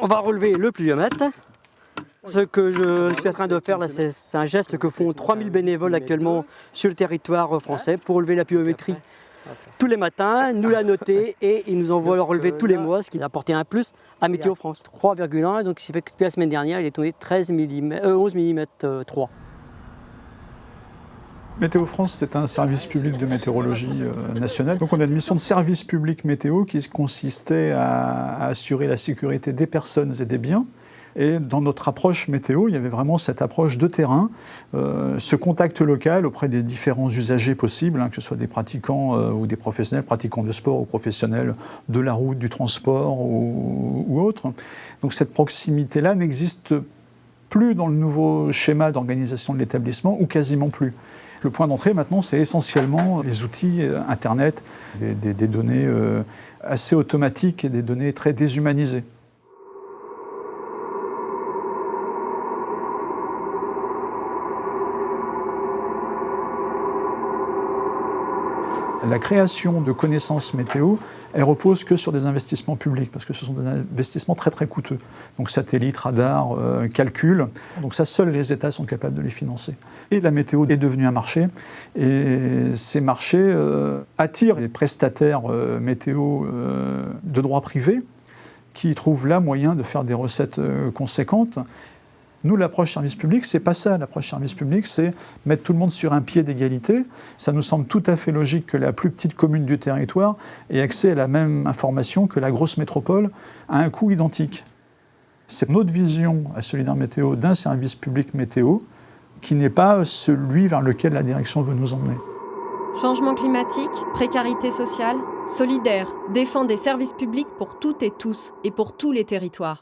On va relever le pluviomètre. Ce que je suis en train de faire c'est un geste que font 3000 bénévoles actuellement sur le territoire français pour relever la pluviométrie tous les matins, nous la noter et ils nous envoient le relevé tous les mois, ce qui a apporté un plus à Météo France. 3,1, donc ce qui fait que depuis la semaine dernière, il est tombé 13 mm, euh, 11 mm 3. Météo France, c'est un service public de météorologie euh, nationale. Donc on a une mission de service public météo qui consistait à, assurer la sécurité des personnes et des biens. Et dans notre approche météo, il y avait vraiment cette approche de terrain, euh, ce contact local auprès des différents usagers possibles, hein, que ce soit des pratiquants euh, ou des professionnels, pratiquants de sport ou professionnels de la route, du transport ou, ou autres. Donc cette proximité-là n'existe plus dans le nouveau schéma d'organisation de l'établissement, ou quasiment plus. Le point d'entrée maintenant, c'est essentiellement les outils euh, Internet, des, données euh, assez automatiques et des données très déshumanisées. La création de connaissances météo, elle repose que sur des investissements publics, parce que ce sont des investissements très très coûteux. Donc satellites, radars, euh, calculs. Donc ça, seuls les États sont capables de les financer. Et la météo est devenue un marché, et ces marchés euh, attirent les prestataires euh, météo de droit privé, qui trouvent là moyen de faire des recettes conséquentes. Nous, l'approche service public, c'est pas ça. L'approche service public, c'est mettre tout le monde sur un pied d'égalité. Ça nous semble tout à fait logique que la plus petite commune du territoire ait accès à la même information que la grosse métropole à un coût identique. C'est notre vision à Solidaire Météo d'un service public météo qui n'est pas celui vers lequel la direction veut nous emmener. Changement climatique, précarité sociale, solidaire, défend des services publics pour toutes et tous et pour tous les territoires.